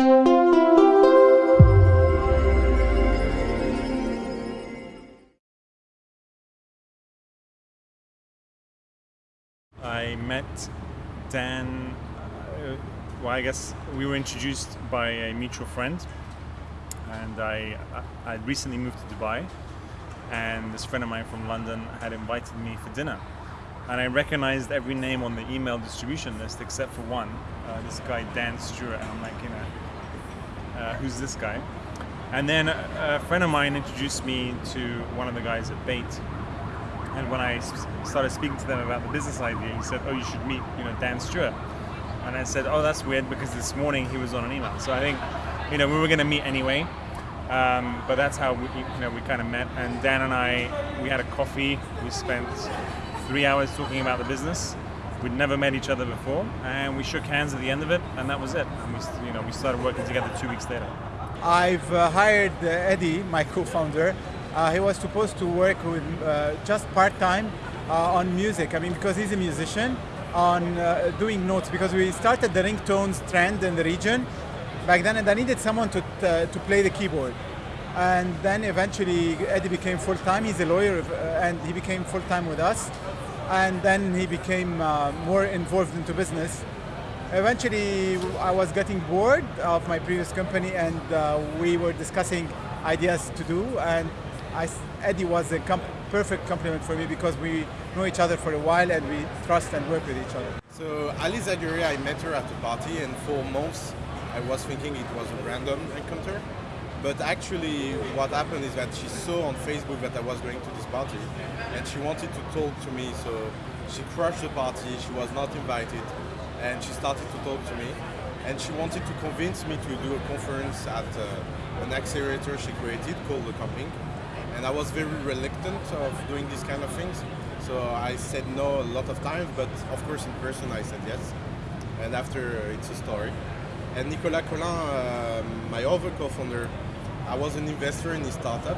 I met Dan, uh, well, I guess we were introduced by a mutual friend, and I, I recently moved to Dubai, and this friend of mine from London had invited me for dinner. And I recognized every name on the email distribution list except for one, uh, this guy Dan Stewart, and I'm like, you know, uh, who's this guy? And then a, friend of mine introduced me to one of the guys at Bayt, and when I started speaking to them about the business idea, he said, "Oh, you should meet, you know, Dan Stewart." And I said, "Oh, that's weird because this morning he was on an email." So I think, you know, we were going to meet anyway, um, but that's how we, you know, we kind of met. And Dan and I, we had a coffee. We spent three hours talking about the business. We'd never met each other before, and we shook hands at the end of it, and that was it. And we, you know, we started working together two weeks later. I've uh, hired uh, Eddie, my co-founder, uh, he was supposed to work with uh, just part-time uh, on music. I mean, because he's a musician, on uh, doing notes. Because we started the ringtones trend in the region back then, and I needed someone to to play the keyboard. And then eventually, Eddie became full-time. He's a lawyer, and he became full-time with us. And then he became more involved into business eventually I was getting bored of my previous company and uh, we were discussing ideas to do and I, Eddie was a comp perfect complement for me because we know each other for a while and we trust and work with each other. So Alice Zagury, I met her at a party and for months I was thinking it was a random encounter. But actually what happened is that she saw on Facebook that I was going to this party and she wanted to talk to me so she crashed the party, she was not invited and she started to talk to me and she wanted to convince me to do a conference at uh, an accelerator she created called The Camping and I was very reluctant of doing these kind of things. So I said no a lot of times, but of course in person I said yes. And after uh, it's a story. And Nicolas Colin, uh, my other co-founder, I was an investor in his startup,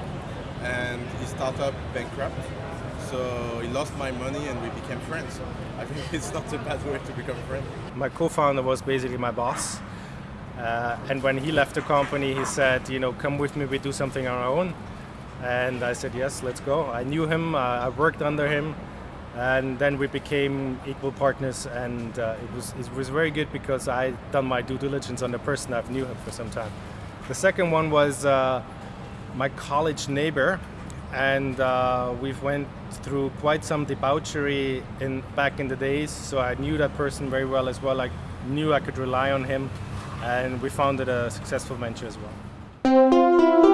and his startup bankrupt. So he lost my money and we became friends. I think it's not a bad way to become a friend. My co-founder was basically my boss. Uh, and when he left the company, he said, you know, come with me, we do something on our own. And I said, yes, let's go. I knew him, uh, I worked under him, and then we became equal partners. And uh, it, was, it was very good because I done my due diligence on the person I've knew him for some time. The second one was uh, my college neighbor, and uh, we've went through quite some debauchery in back in the days. So I knew that person very well as well. I knew I could rely on him, and we founded a successful venture as well.